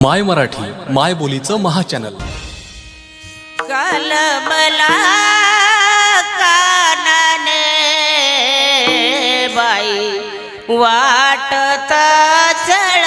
माय मराठी माय बोलीचं महाचॅनल. कलमला कानाने बाई वाटता चढ